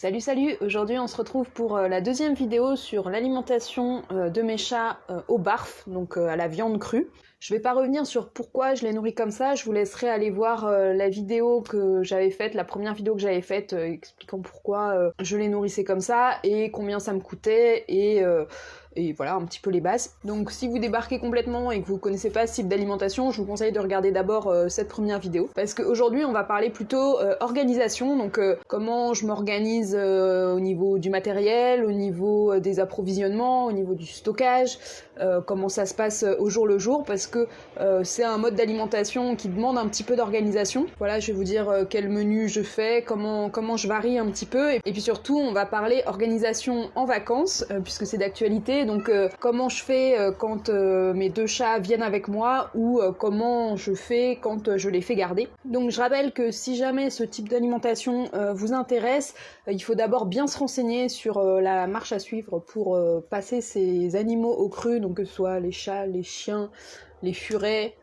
Salut salut, aujourd'hui on se retrouve pour euh, la deuxième vidéo sur l'alimentation euh, de mes chats euh, au barf, donc à la viande crue. Je vais pas revenir sur pourquoi je les nourris comme ça, je vous laisserai aller voir la vidéo que j'avais faite, la première vidéo que j'avais faite expliquant pourquoi je les nourrissais comme ça et combien ça me coûtait et et voilà un petit peu les bases. Donc si vous débarquez complètement et que vous connaissez pas ce type d'alimentation, je vous conseille de regarder d'abord euh, cette première vidéo. Parce qu'aujourd'hui on va parler plutôt euh, organisation, donc euh, comment je m'organise au niveau du matériel, au niveau des approvisionnements, au niveau du stockage, comment ça se passe au jour le jour. Parce que c'est un mode d'alimentation qui demande un petit peu d'organisation. Voilà, je vais vous dire quel menu je fais, comment je varie un petit peu. Et, et puis surtout on va parler organisation en vacances puisque c'est d'actualité donc euh, comment je fais euh, quand euh, mes deux chats viennent avec moi ou comment je fais quand je les fais garder. Donc je rappelle que si jamais ce type d'alimentation vous intéresse, il faut d'abord bien se renseigner sur la marche à suivre pour passer ces animaux au cru, donc que ce soit les chats, les chiens, les furets,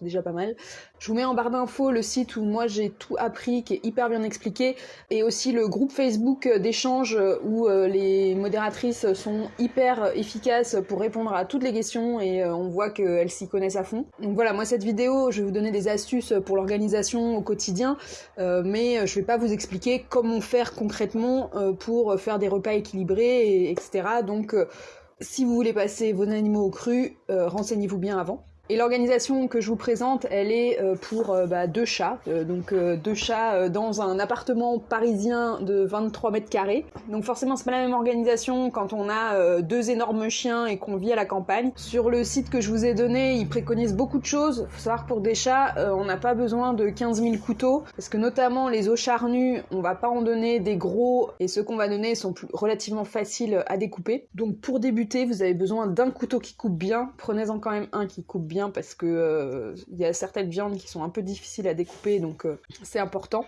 déjà pas mal. Je vous mets en barre d'infos le site où moi j'ai tout appris, qui est hyper bien expliqué, et aussi le groupe Facebook d'échange où euh, les modératrices sont hyper efficaces pour répondre à toutes les questions et euh, on voit qu'elles s'y connaissent à fond. Donc voilà, moi cette vidéo, je vais vous donner des astuces pour l'organisation au quotidien, euh, mais je vais pas vous expliquer comment faire concrètement pour faire des repas équilibrés, etc. Donc si vous voulez passer vos animaux au cru, renseignez-vous bien avant. Et l'organisation que je vous présente, elle est euh, pour euh, bah, deux chats, euh, donc deux chats dans un appartement parisien de 23 mètres carrés. Donc forcément, c'est pas la même organisation quand on a deux énormes chiens et qu'on vit à la campagne. Sur le site que je vous ai donné, ils préconisent beaucoup de choses. Faut savoir que pour des chats, on n'a pas besoin de 15 000 couteaux, parce que notamment les os charnus, on va pas en donner des gros, et ceux qu'on va donner sont relativement faciles à découper. Donc pour débuter, vous avez besoin d'un couteau qui coupe bien. Prenez-en quand même un qui coupe bien parce que euh, il y a certaines viandes qui sont un peu difficiles à découper, donc euh, c'est important.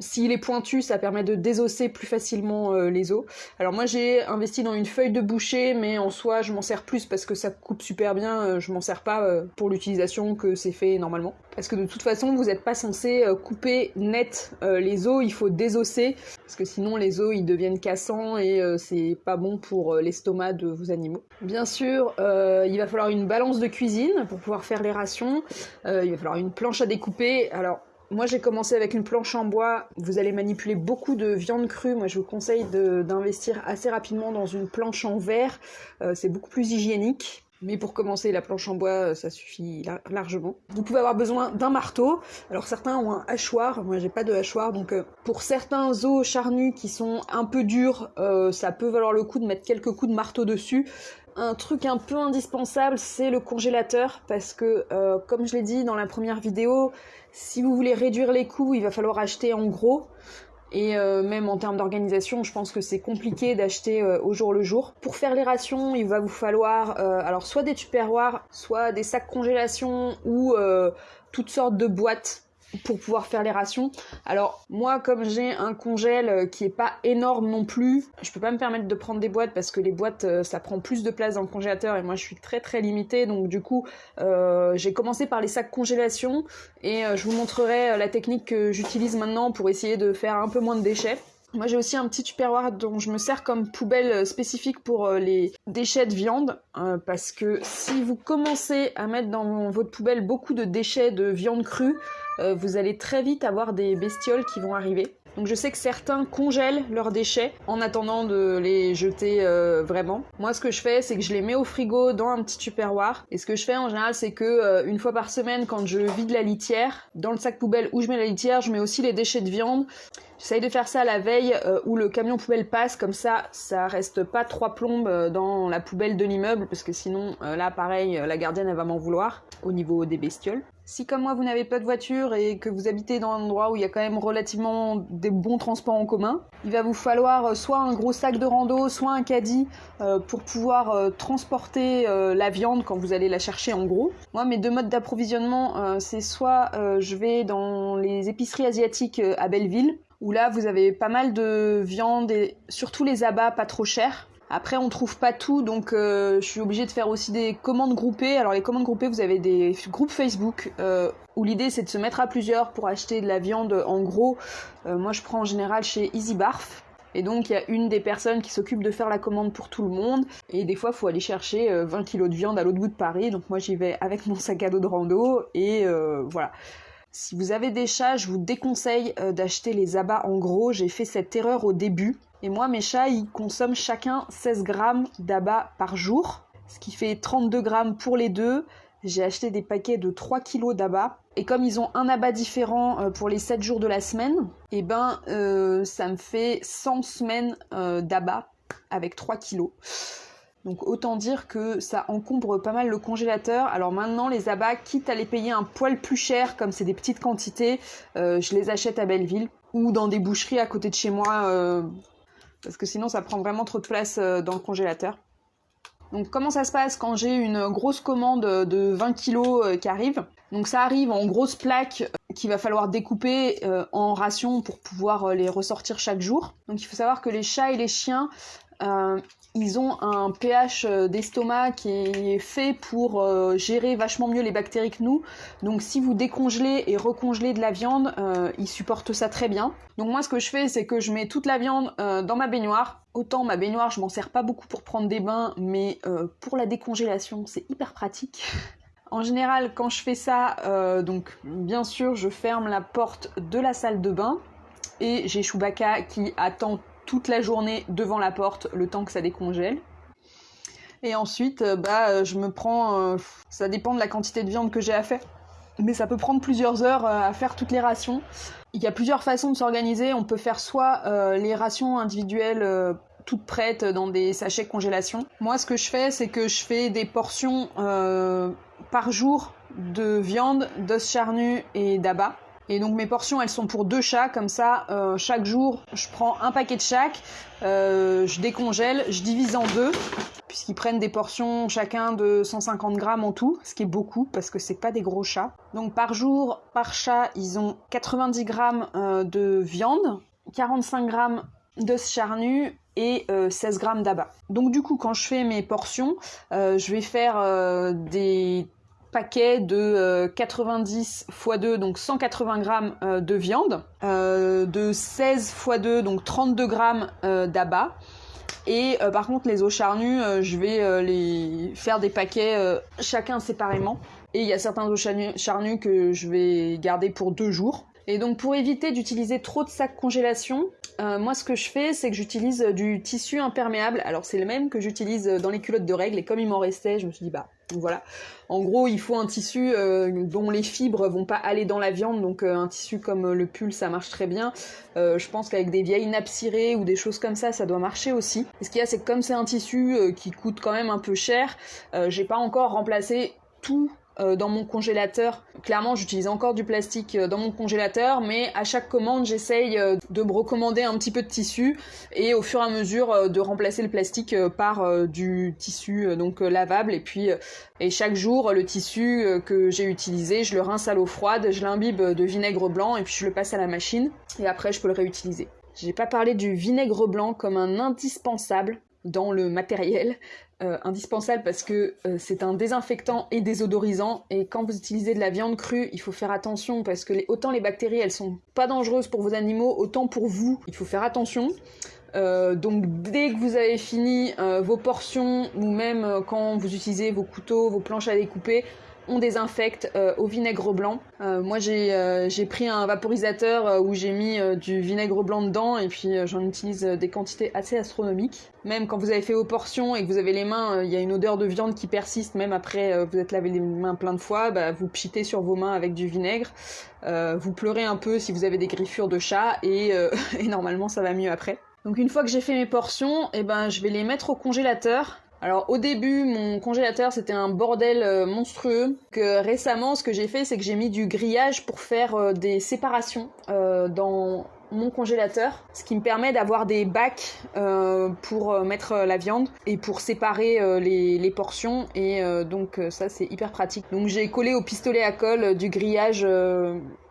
S'il est pointu, ça permet de désosser plus facilement euh, les os. Alors moi j'ai investi dans une feuille de boucher, mais en soi je m'en sers plus parce que ça coupe super bien, euh, je m'en sers pas euh, pour l'utilisation que c'est fait normalement. Parce que de toute façon vous n'êtes pas censé couper net les os, il faut désosser, parce que sinon les os ils deviennent cassants et c'est pas bon pour l'estomac de vos animaux. Bien sûr, il va falloir une balance de cuisine pour pouvoir faire les rations, il va falloir une planche à découper. Alors moi, j'ai commencé avec une planche en bois. Vous allez manipuler beaucoup de viande crue. Moi, je vous conseille d'investir assez rapidement dans une planche en verre. Euh, c'est beaucoup plus hygiénique. Mais pour commencer, la planche en bois, euh, ça suffit largement. Vous pouvez avoir besoin d'un marteau. Alors certains ont un hachoir, moi j'ai pas de hachoir, donc euh, pour certains os charnus qui sont un peu durs, ça peut valoir le coup de mettre quelques coups de marteau dessus un truc un peu indispensable, c'est le congélateur, parce que, comme je l'ai dit dans la première vidéo, si vous voulez réduire les coûts, il va falloir acheter en gros. Et euh, même en termes d'organisation, je pense que c'est compliqué d'acheter euh, au jour le jour. Pour faire les rations, il va vous falloir alors soit des tupperwares, soit des sacs congélation ou toutes sortes de boîtes pour pouvoir faire les rations. Alors moi comme j'ai un congèle euh, qui est pas énorme non plus, je peux pas me permettre de prendre des boîtes parce que les boîtes euh, ça prend plus de place dans le congélateur et moi je suis très très limitée donc du coup euh, j'ai commencé par les sacs congélation et je vous montrerai la technique que j'utilise maintenant pour essayer de faire un peu moins de déchets. Moi j'ai aussi un petit tupperware dont je me sers comme poubelle spécifique pour les déchets de viande parce que si vous commencez à mettre dans votre poubelle beaucoup de déchets de viande crue, euh, vous allez très vite avoir des bestioles qui vont arriver. Donc je sais que certains congèlent leurs déchets en attendant de les jeter euh, vraiment. Moi ce que je fais c'est que je les mets au frigo dans un petit tupperware et ce que je fais en général c'est que euh, une fois par semaine quand je vide la litière, dans le sac poubelle où je mets la litière, je mets aussi les déchets de viande. J'essaye de faire ça la veille où le camion poubelle passe, comme ça ça reste pas trois plombes dans la poubelle de l'immeuble parce que sinon là pareil la gardienne elle va m'en vouloir au niveau des bestioles. Si comme moi vous n'avez pas de voiture et que vous habitez dans un endroit où il y a quand même relativement des bons transports en commun, il va vous falloir euh, soit un gros sac de rando, soit un caddie euh, pour pouvoir euh, transporter la viande quand vous allez la chercher en gros. Moi mes deux modes d'approvisionnement c'est soit je vais dans les épiceries asiatiques à Belleville où là vous avez pas mal de viande et surtout les abats pas trop chers Après, on trouve pas tout, donc euh, je suis obligée de faire aussi des commandes groupées. Alors les commandes groupées, vous avez des groupes Facebook euh, où l'idée c'est de se mettre à plusieurs pour acheter de la viande. En gros, moi je prends en général chez Easy Barf. Et donc il y a une des personnes qui s'occupe de faire la commande pour tout le monde. Et des fois, il faut aller chercher 20 kilos de viande à l'autre bout de Paris. Donc moi j'y vais avec mon sac à dos de rando et voilà. Si vous avez des chats, je vous déconseille euh, d'acheter les abats en gros. J'ai fait cette erreur au début. Et moi, mes chats, ils consomment chacun 16 grammes d'abats par jour, ce qui fait 32 grammes pour les deux. J'ai acheté des paquets de 3 kilos d'abats. Et comme ils ont un abat différent euh, pour les 7 jours de la semaine, eh ben euh, ça me fait 100 semaines d'abats avec 3 kilos. Donc autant dire que ça encombre pas mal le congélateur. Alors maintenant les abats, quitte à les payer un poil plus cher, comme c'est des petites quantités, euh, je les achète à Belleville ou dans des boucheries à côté de chez moi, euh, parce que sinon ça prend vraiment trop de place euh, dans le congélateur. Donc comment ça se passe quand j'ai une grosse commande de 20 kg qui arrive? Donc ça arrive en grosses plaques qu'il va falloir découper en rations pour pouvoir les ressortir chaque jour. Donc il faut savoir que les chats et les chiens, ils ont un pH euh, d'estomac qui est fait pour euh, gérer vachement mieux les bactéries que nous. Donc si vous décongelez et recongelez de la viande, euh, ils supportent ça très bien. Donc moi ce que je fais c'est que je mets toute la viande dans ma baignoire. Autant ma baignoire je m'en sers pas beaucoup pour prendre des bains, mais pour la décongélation c'est hyper pratique. En général, quand je fais ça, donc bien sûr, je ferme la porte de la salle de bain et j'ai Chewbacca qui attend toute la journée devant la porte le temps que ça décongèle. Et ensuite, euh, bah, euh, je me prends. Euh, ça dépend de la quantité de viande que j'ai à faire. Mais ça peut prendre plusieurs heures à faire toutes les rations. Il y a plusieurs façons de s'organiser. On peut faire soit les rations individuelles toutes prêtes dans des sachets congélation. Moi, ce que je fais, c'est que je fais des portions par jour de viande, d'os charnu et d'abat. Et donc mes portions, elles sont pour deux chats, comme ça, euh, chaque jour, je prends un paquet de chaque, euh, je décongèle, je divise en deux, puisqu'ils prennent des portions chacun de 150 grammes en tout, ce qui est beaucoup, parce que c'est pas des gros chats. Donc par jour, par chat, ils ont 90 grammes euh, de viande, 45 grammes d'os charnu et 16 grammes d'abat. Donc du coup, quand je fais mes portions, je vais faire des paquet de 90 x 2, donc 180 grammes euh, de viande, euh, de 16 x 2, donc 32 grammes euh, d'abat. Et par contre, les os charnus, je vais les faire des paquets chacun séparément. Et il y a certains os charnus que je vais garder pour deux jours. Et donc pour éviter d'utiliser trop de sacs congélation, moi ce que je fais c'est que j'utilise du tissu imperméable. Alors c'est le même que j'utilise dans les culottes de règles et comme il m'en restait, je me suis dit bah voilà. En gros, il faut un tissu euh, dont les fibres vont pas aller dans la viande, donc euh, un tissu comme euh, le pull, ça marche très bien. je pense qu'avec des vieilles nappes cirées ou des choses comme ça, ça doit marcher aussi. Ce qu'il y a, c'est que comme c'est un tissu qui coûte quand même un peu cher, j'ai pas encore remplacé tout dans mon congélateur. Clairement, j'utilise encore du plastique euh, dans mon congélateur, mais à chaque commande, j'essaye euh, de me recommander un petit peu de tissu et au fur et à mesure de remplacer le plastique par du tissu donc lavable. Et puis, et chaque jour, le tissu que j'ai utilisé, je le rince à l'eau froide, je l'imbibe de vinaigre blanc et puis je le passe à la machine. Et après, je peux le réutiliser. J'ai pas parlé du vinaigre blanc comme un indispensable dans le matériel. Euh, indispensable parce que euh, c'est un désinfectant et désodorisant. Et quand vous utilisez de la viande crue il faut faire attention parce que autant les bactéries elles sont pas dangereuses pour vos animaux autant pour vous il faut faire attention. Euh, donc dès que vous avez fini vos portions ou même quand vous utilisez vos couteaux, vos planches à découper, on désinfecte euh, au vinaigre blanc. Euh, moi euh, j'ai pris un vaporisateur où j'ai mis du vinaigre blanc dedans et puis j'en utilise des quantités assez astronomiques. Même quand vous avez fait vos portions et que vous avez les mains, il y a une odeur de viande qui persiste même après vous êtes lavé les mains plein de fois, bah, vous pchitez sur vos mains avec du vinaigre. vous pleurez un peu si vous avez des griffures de chat et, et normalement ça va mieux après. Donc une fois que j'ai fait mes portions, eh ben, je vais les mettre au congélateur alors au début, mon congélateur c'était un bordel euh, monstrueux. Que récemment, ce que j'ai fait, c'est que j'ai mis du grillage pour faire euh, des séparations euh, dans mon congélateur, ce qui me permet d'avoir des bacs pour mettre la viande et pour séparer les, portions et donc ça c'est hyper pratique. Donc j'ai collé au pistolet à colle du grillage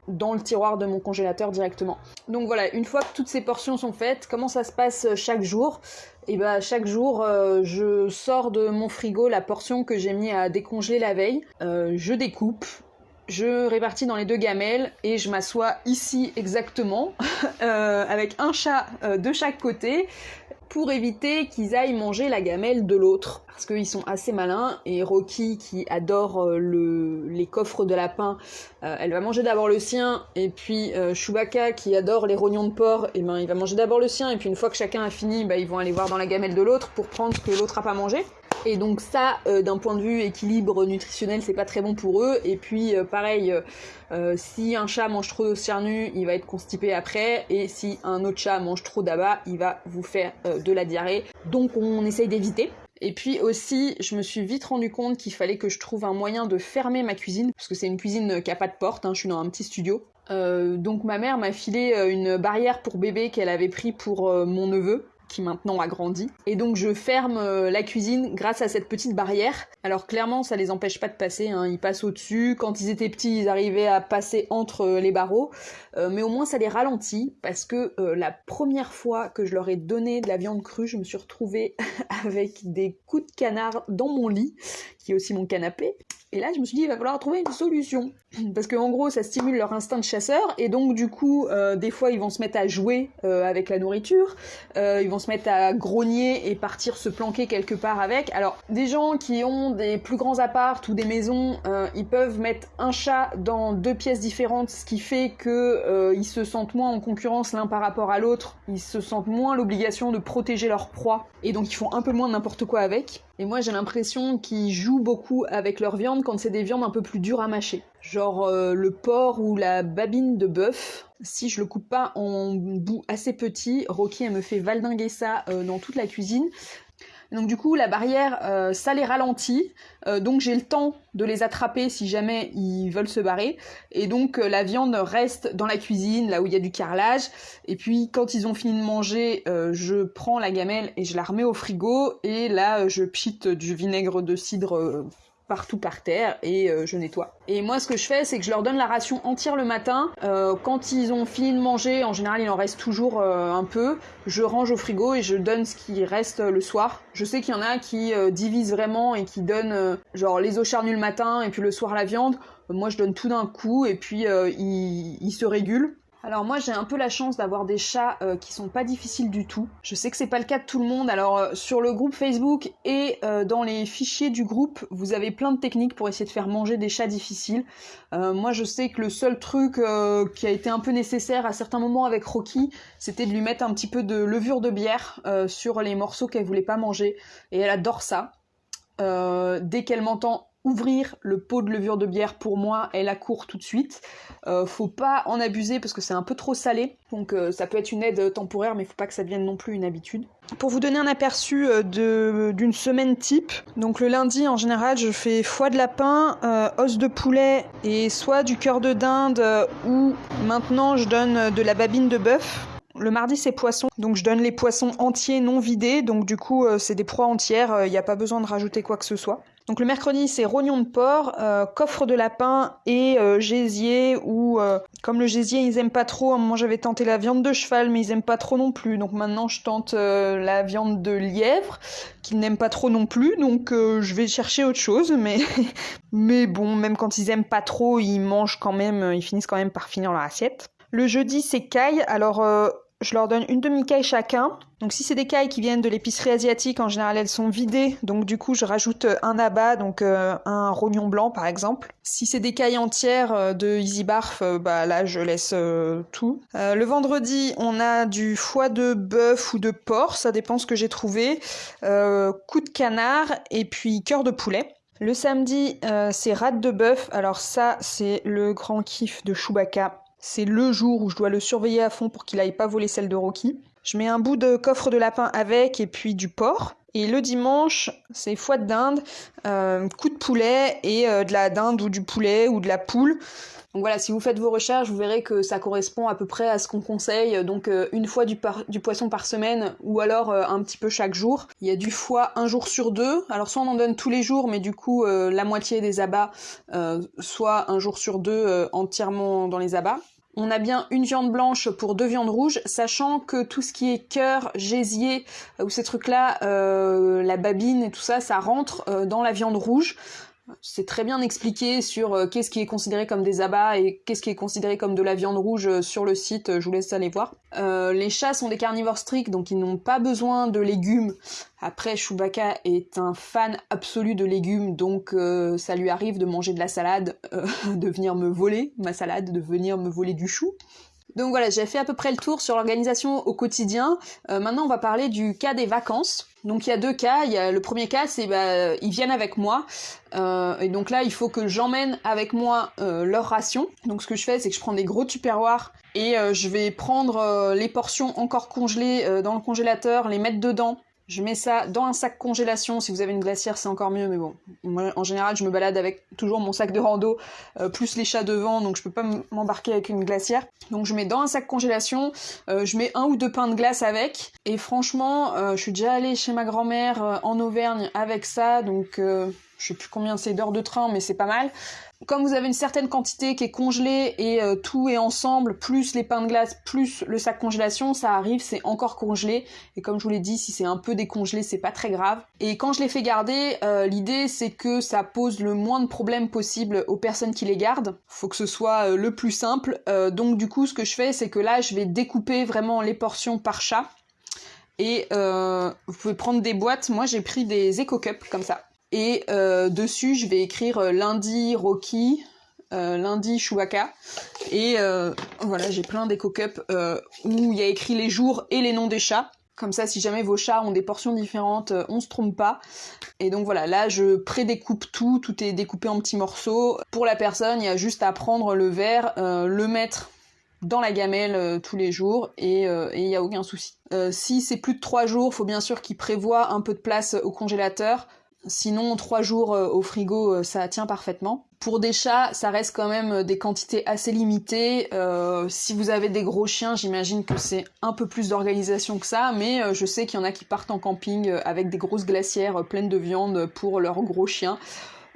dans le tiroir de mon congélateur directement. Donc voilà, une fois que toutes ces portions sont faites, comment ça se passe chaque jour? Et eh bah chaque jour, euh, je sors de mon frigo la portion que j'ai mis à décongeler la veille. Euh, je découpe, je répartis dans les deux gamelles et je m'assois ici exactement euh, avec un chat de chaque côté pour éviter qu'ils aillent manger la gamelle de l'autre. Parce qu'ils sont assez malins, et Rocky, qui adore euh, le, les coffres de lapin, euh, elle va manger d'abord le sien, et puis euh, Chewbacca, qui adore les rognons de porc, et eh ben il va manger d'abord le sien, et puis une fois que chacun a fini, bah, ils vont aller voir dans la gamelle de l'autre pour prendre ce que l'autre a pas mangé. Et donc ça, euh, d'un point de vue équilibre nutritionnel, c'est pas très bon pour eux. Et puis pareil, si un chat mange trop de cernu, il va être constipé après. Et si un autre chat mange trop d'abat, il va vous faire de la diarrhée. Donc on essaye d'éviter. Et puis aussi, je me suis vite rendu compte qu'il fallait que je trouve un moyen de fermer ma cuisine, parce que c'est une cuisine qui a pas de porte, hein, je suis dans un petit studio. Euh, donc ma mère m'a filé euh, une barrière pour bébé qu'elle avait pris pour euh, mon neveu, qui maintenant a grandi. Et donc je ferme euh, la cuisine grâce à cette petite barrière. Alors clairement ça les empêche pas de passer, hein. ils passent au-dessus. Quand ils étaient petits ils arrivaient à passer entre euh, les barreaux. Euh, mais au moins ça les ralentit parce que la première fois que je leur ai donné de la viande crue, je me suis retrouvée avec des coups de canard dans mon lit, qui est aussi mon canapé. Et là, je me suis dit, il va falloir trouver une solution. Parce qu'en gros, ça stimule leur instinct de chasseur, et donc du coup, euh, des fois, ils vont se mettre à jouer euh, avec la nourriture, euh, ils vont se mettre à grogner et partir se planquer quelque part avec. Alors, des gens qui ont des plus grands apparts ou des maisons, ils peuvent mettre un chat dans deux pièces différentes, ce qui fait que ils se sentent moins en concurrence l'un par rapport à l'autre, ils se sentent moins l'obligation de protéger leur proie, et donc ils font un peu moins n'importe quoi avec. Et moi, j'ai l'impression qu'ils jouent beaucoup avec leur viande quand c'est des viandes un peu plus dures à mâcher. Genre euh, le porc ou la babine de bœuf. Si je le coupe pas en bouts assez petits, Rocky me fait valdinguer ça euh, dans toute la cuisine. Donc du coup, la barrière, euh, ça les ralentit. Donc j'ai le temps de les attraper si jamais ils veulent se barrer. Et donc la viande reste dans la cuisine, là où il y a du carrelage. Et puis quand ils ont fini de manger, je prends la gamelle et je la remets au frigo. Et là, je pchite du vinaigre de cidre partout par terre et euh, je nettoie. Et moi ce que je fais c'est que je leur donne la ration entière le matin. Euh, quand ils ont fini de manger, en général il en reste toujours euh, un peu, je range au frigo et je donne ce qui reste le soir. Je sais qu'il y en a qui divisent vraiment et qui donnent genre les os charnus le matin et puis le soir la viande. Moi je donne tout d'un coup et puis ils, ils se régulent. Alors moi j'ai un peu la chance d'avoir des chats euh, qui sont pas difficiles du tout. Je sais que c'est pas le cas de tout le monde. Alors euh, sur le groupe Facebook et euh, dans les fichiers du groupe, vous avez plein de techniques pour essayer de faire manger des chats difficiles. moi je sais que le seul truc qui a été un peu nécessaire à certains moments avec Rocky, c'était de lui mettre un petit peu de levure de bière sur les morceaux qu'elle voulait pas manger. Et elle adore ça. dès qu'elle m'entend ouvrir le pot de levure de bière pour moi, elle accourt tout de suite. Euh, faut pas en abuser parce que c'est un peu trop salé, donc euh, ça peut être une aide temporaire, mais faut pas que ça devienne non plus une habitude. Pour vous donner un aperçu euh, d'une semaine type, donc le lundi en général je fais foie de lapin, os de poulet et soit du cœur de dinde ou maintenant je donne de la babine de bœuf. Le mardi c'est poisson, donc je donne les poissons entiers non vidés, donc du coup c'est des proies entières, il n'y a pas besoin de rajouter quoi que ce soit. Donc le mercredi, c'est rognon de porc, euh, coffre de lapin et euh, gésier, ou euh, comme le gésier, ils aiment pas trop. À un moment, j'avais tenté la viande de cheval, mais ils aiment pas trop non plus. Donc maintenant, je tente la viande de lièvre, qu'ils n'aiment pas trop non plus. Donc je vais chercher autre chose, mais... mais bon, même quand ils aiment pas trop, ils mangent quand même, ils finissent quand même par finir leur assiette. Le jeudi, c'est caille. Alors je leur donne une demi-caille chacun. Donc si c'est des cailles qui viennent de l'épicerie asiatique, en général elles sont vidées, donc du coup je rajoute un abat, donc euh, un rognon blanc par exemple. Si c'est des cailles entières euh, de Easy Barf, euh, bah là je laisse tout. le vendredi on a du foie de bœuf ou de porc, ça dépend ce que j'ai trouvé, coup de canard et puis cœur de poulet. Le samedi c'est rate de bœuf, alors ça c'est le grand kiff de Chewbacca c'est le jour où je dois le surveiller à fond pour qu'il aille pas voler celle de Rocky. Je mets un bout de coffre de lapin avec et puis du porc. Et le dimanche, c'est foie de dinde, euh, coup de poulet et euh, de la dinde ou du poulet ou de la poule. Donc voilà, si vous faites vos recherches, vous verrez que ça correspond à peu près à ce qu'on conseille, donc euh, une fois du, du, poisson par semaine ou alors un petit peu chaque jour. Il y a du foie un jour sur deux, alors soit on en donne tous les jours, mais du coup la moitié des abats, soit un jour sur deux entièrement dans les abats. On a bien une viande blanche pour deux viandes rouges, sachant que tout ce qui est cœur, gésier euh, ou ces trucs-là, euh, la babine et tout ça, ça rentre euh, dans la viande rouge. C'est très bien expliqué sur euh, qu'est-ce qui est considéré comme des abats et qu'est-ce qui est considéré comme de la viande rouge euh, sur le site, je vous laisse aller voir. Euh, les chats sont des carnivores stricts, donc ils n'ont pas besoin de légumes. Après, Chewbacca est un fan absolu de légumes, donc ça lui arrive de manger de la salade, de venir me voler ma salade, de venir me voler du chou. Donc voilà, j'ai fait à peu près le tour sur l'organisation au quotidien. maintenant, on va parler du cas des vacances. Donc il y a deux cas. Il y a le premier cas, c'est bah, ils viennent avec moi. Euh, et donc là, il faut que j'emmène avec moi euh, leur ration. Donc ce que je fais, c'est que je prends des gros tupperwares et euh, je vais prendre les portions encore congelées dans le congélateur, les mettre dedans je mets ça dans un sac congélation. Si vous avez une glacière, c'est encore mieux. Mais bon, moi, en général, je me balade avec toujours mon sac de rando, euh, plus les chats devant, donc je peux pas m'embarquer avec une glacière. Donc je mets dans un sac congélation, euh, je mets un ou deux pains de glace avec. Et franchement, euh, je suis déjà allée chez ma grand-mère en Auvergne avec ça, donc je sais plus combien c'est d'heures de train, mais c'est pas mal comme vous avez une certaine quantité qui est congelée et euh, tout est ensemble, plus les pains de glace, plus le sac congélation, ça arrive, c'est encore congelé. Et comme je vous l'ai dit, si c'est un peu décongelé, c'est pas très grave. Et quand je les fais garder, euh, l'idée c'est que ça pose le moins de problèmes possible aux personnes qui les gardent. Faut que ce soit euh, le plus simple. donc du coup, ce que je fais, c'est que là, je vais découper vraiment les portions par chat. Et vous pouvez prendre des boîtes. Moi, j'ai pris des Eco Cups comme ça. Et euh, dessus, je vais écrire euh, lundi Rocky, euh, lundi Chewbacca. Et voilà, j'ai plein d'éco cups où il y a écrit les jours et les noms des chats. Comme ça, si jamais vos chats ont des portions différentes, on se trompe pas. Et donc voilà, là je prédécoupe tout, tout est découpé en petits morceaux. Pour la personne, il y a juste à prendre le verre, le mettre dans la gamelle tous les jours et il n'y a aucun souci. si c'est plus de trois jours, faut bien sûr qu'il prévoit un peu de place au congélateur Sinon, trois jours euh, au frigo, euh, ça tient parfaitement. Pour des chats, ça reste quand même euh, des quantités assez limitées. si vous avez des gros chiens, j'imagine que c'est un peu plus d'organisation que ça, mais je sais qu'il y en a qui partent en camping avec des grosses glacières pleines de viande pour leurs gros chiens.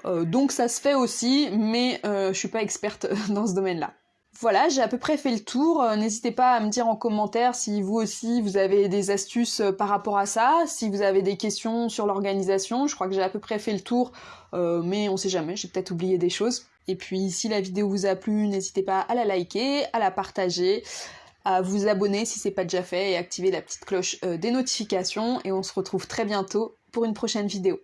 donc ça se fait aussi, mais je suis pas experte dans ce domaine-là. Voilà, j'ai à peu près fait le tour. Euh, n'hésitez pas à me dire en commentaire si vous aussi vous avez des astuces euh, par rapport à ça, si vous avez des questions sur l'organisation. Je crois que j'ai à peu près fait le tour, euh, mais on sait jamais, j'ai peut-être oublié des choses. Et puis si la vidéo vous a plu, n'hésitez pas à la liker, à la partager, à vous abonner si c'est pas déjà fait et activer la petite cloche des notifications. Et on se retrouve très bientôt pour une prochaine vidéo.